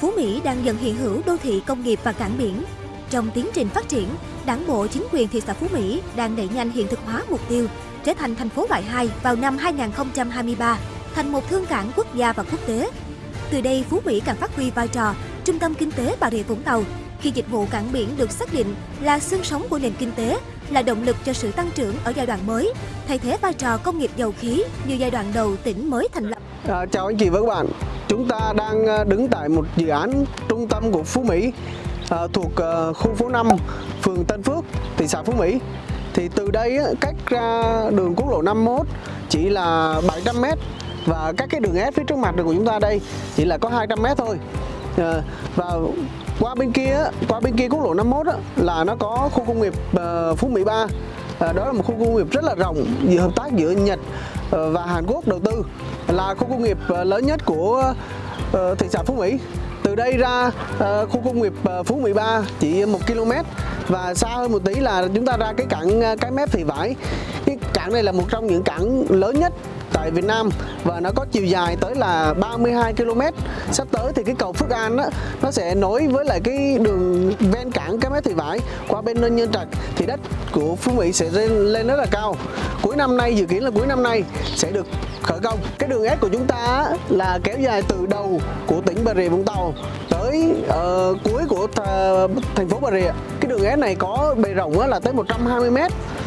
Phú Mỹ đang dần hiện hữu đô thị công nghiệp và cảng biển. Trong tiến trình phát triển, Đảng bộ chính quyền thị xã Phú Mỹ đang đẩy nhanh hiện thực hóa mục tiêu trở thành thành phố loại 2 vào năm 2023, thành một thương cảng quốc gia và quốc tế. Từ đây, Phú Mỹ càng phát huy vai trò trung tâm kinh tế Bà Rịa Vũng Tàu khi dịch vụ cảng biển được xác định là xương sống của nền kinh tế, là động lực cho sự tăng trưởng ở giai đoạn mới, thay thế vai trò công nghiệp dầu khí như giai đoạn đầu tỉnh mới thành lập. À, chào anh chị và các bạn. Chúng ta đang ờ, đứng tại một dự án trung tâm của Phú Mỹ à, thuộc à, khu phố 5, phường Tân Phước, thị xã Phú Mỹ. Thì từ đây cách ra đường quốc lộ 51 chỉ là 700 m và các cái đường S phía trước mặt của chúng ta đây chỉ là có 200 m thôi. À, và qua bên kia qua bên kia quốc lộ 51 là nó có khu công nghiệp Phú Mỹ 3 à, đó là một khu công nghiệp rất là rộng giữa hợp tác giữa Nhật ờ, và Hàn Quốc đầu tư. Là khu công nghiệp ờ, lớn nhất của thị xã Phú Mỹ. Từ đây ra khu công nghiệp Phú Mỹ 3 chỉ một km và xa hơn một tí là chúng ta ra cái cảng cái mép thị vải. Cái cảng này là một trong những cảng lớn nhất tại Việt Nam và nó có chiều dài tới là 32 km. Sắp tới thì cái cầu Phước An đó, nó sẽ nối với lại cái đường ven cảng cái mét thị vải qua bên Nhân Trạch thì đất của Phú Mỹ sẽ lên, lên rất là cao. Cuối năm nay dự kiến là cuối năm nay sẽ được khởi công. Cái đường S của chúng ta là kéo dài từ đầu của tỉnh Bà Rịa Vũng Tàu tới uh, cuối của thành phố Bà Rịa. Cái đường S này có bề rộng là tới 120 m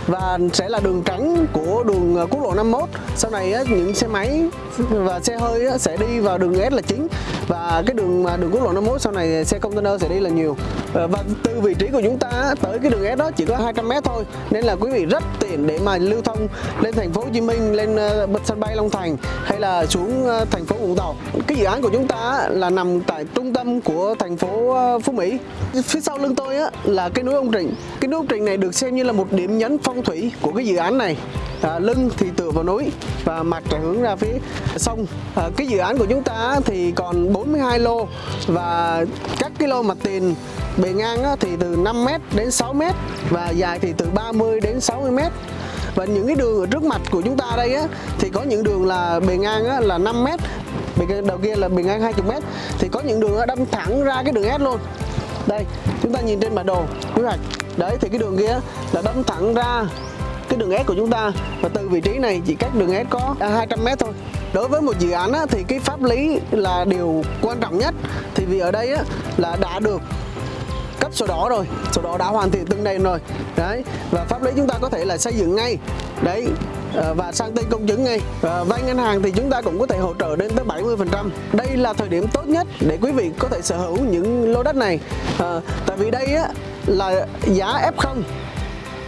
và sẽ là đường tránh của đường ờ, quốc lộ 51 sau này những xe máy và xe hơi sẽ đi vào đường S là chính. Và cái đường đường quốc lộ 51 sau này ờ, xe container sẽ đi là nhiều và từ vị trí của chúng ta tới cái đường S đó chỉ có 200 m thôi nên là quý vị rất tiện để mà lưu thông lên thành phố Hồ Chí Minh lên ờ, sân bay Long Thành hay là xuống ờ, thành phố Vũng Tàu. Cái dự án của chúng ta là nằm tại trung tâm của thành phố ờ, Phú Mỹ. Phía sau lưng tôi là cái núi ông Trịnh. Cái núi ông Trịnh này được xem như là một điểm nhấn phong thủy của cái dự án này. À, lưng thì tựa vào núi và mặt là hướng ra phía sông. À, cái dự án của chúng ta thì còn 42 lô và các cái lô mặt tiền bề ngang thì từ 5m đến 6m và dài thì từ 30 đến 60m và những cái đường ở trước mặt của chúng ta đây á, thì có những đường là bề ngang á, là 5m bề đầu kia là bề ngang 20m thì có những đường đâm thẳng ra cái đường S luôn. Đây chúng ta nhìn trên bản đồ quy hoạch đấy thì cái đường kia là đâm thẳng ra cái đường S của chúng ta. Và từ vị trí này chỉ cách đường S có à, 200m thôi. Đối với một dự án á, thì cái pháp lý là điều quan trọng nhất. Thì vì ở đây á, là đã được cấp sổ đỏ rồi sổ đỏ đã hoàn thiện từng nền rồi. Đấy và pháp lý chúng ta có thể là xây dựng ngay. Đấy ờ, và sang tên công chứng ngay. Và vay ngân hàng thì chúng ta cũng có thể hỗ trợ đến tới 70 phần trăm. Đây là thời điểm tốt nhất để quý vị có thể sở hữu những lô đất này. À, tại vì đây á, là giá F0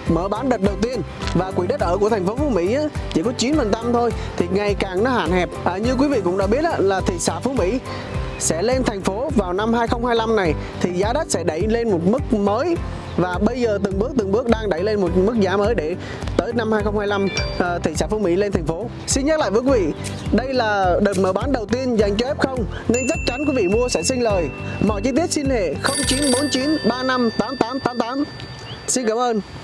mở bán đợt đầu tiên và quỹ đất ở của thành phố Phú Mỹ á, chỉ có 9% thôi thì ngày càng nó hạn hẹp. À, như quý vị cũng đã biết á, là thị xã Phú Mỹ sẽ lên thành phố vào năm 2025 này thì giá đất sẽ đẩy lên một mức mới và bây giờ từng bước từng bước đang đẩy lên một mức giá mới để tới năm 2025 uh, thị xã Phú Mỹ lên thành phố. Xin nhắc lại với quý vị, đây là đợt mở bán đầu tiên dành cho F0 nên chắc chắn quý vị mua sẽ sinh lời. Mọi chi tiết xin hệ 0949 35 8888. Xin cảm ơn.